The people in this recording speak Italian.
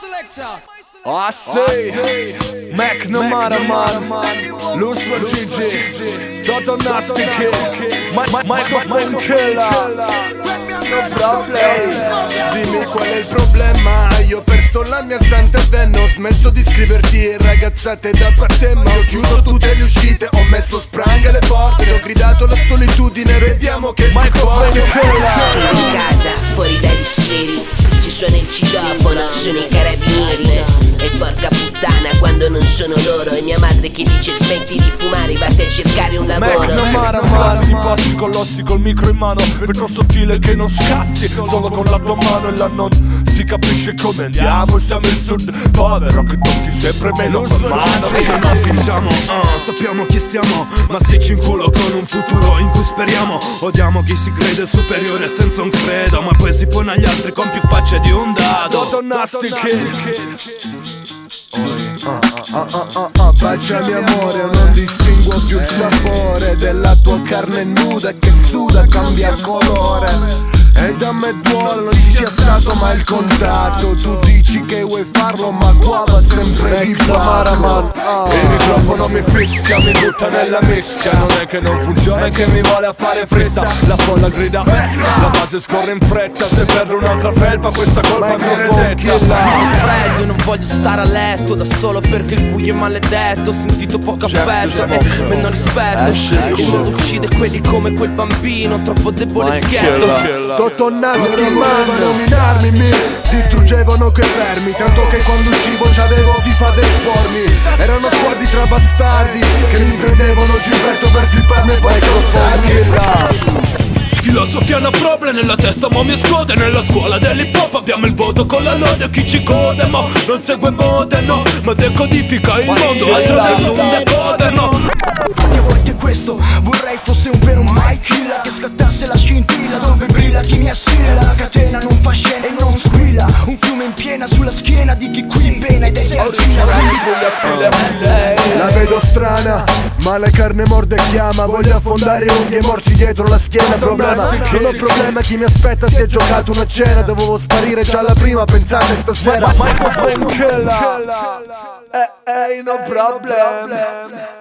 I say, Mac McNamara, Lustro Gigi, Toto Nasty Kid, Microphone Killer. No problem. Dimmi qual è il problema. Io ho perso la mia santa venna Ho smesso di scriverti ragazzate da parte Ma ho chiuso tutte le uscite. Ho messo sprang alle porte. Ho gridato la solitudine. Vediamo che ti Killer. in casa, fuori dai sieri Ci suona il citofono, sono i carabinieri sono loro E mia madre che dice smetti di fumare Vatti a cercare un lavoro. McNamara, ti passi colossi col micro in mano Vetro sottile che non scassi Solo con la tua mano e la non si capisce come andiamo Siamo il sud. Povero che tocchi sempre meno con mano. non fingiamo, ah, sappiamo chi siamo Ma se ci inculo con un futuro in cui speriamo. Odiamo chi si crede superiore senza un credo Ma poi si pone agli altri con più facce di un dado. Toto Nasty Kid Ah, ah, ah, ah, baciami amore, non distinguo più il sapore Della tua carne nuda che suda, cambia colore. E da me duole, non ci sia stato mai il contatto Tu dici che vuoi farlo, ma qua va sempre di pacco Il microfono mi fischia, mi butta nella mischia Non è che non funziona, è che mi vuole a fare fretta. La folla grida, la base scorre in fretta. Se perdo un'altra felpa, questa colpa mi resetta. Fa freddo, non voglio stare a letto Da solo perché il buio è maledetto. Ho sentito poco affetto e meno rispetto. Il mondo uccide quelli come quel bambino Troppo debole e schietto. Totonnati volevano nominarmi mi Distruggevano quei fermi Tanto che quando uscivo c'avevo problem nella testa ma mi esplode Nella scuola dell'hip hop abbiamo il voto con la lode Chi ci code ma non segue mode no. Ma decodifica il mondo attraverso un decoder no. Quante volte questo vorrei fosse un vero mai killer Che scattasse la scintilla dove brilla chi mi assilla. La catena non fa scena e non squilla Un fiume in piena sulla schiena di chi qui in pena ed è arzilla La vedo strana Ma la carne morde e chiama Voglio affondare unghie morsi dietro la schiena Problema, non ho problema Chi mi aspetta si è giocato una cena Dovevo sparire già la prima Pensate stasera. Microphone Killer Eh, eh, no problem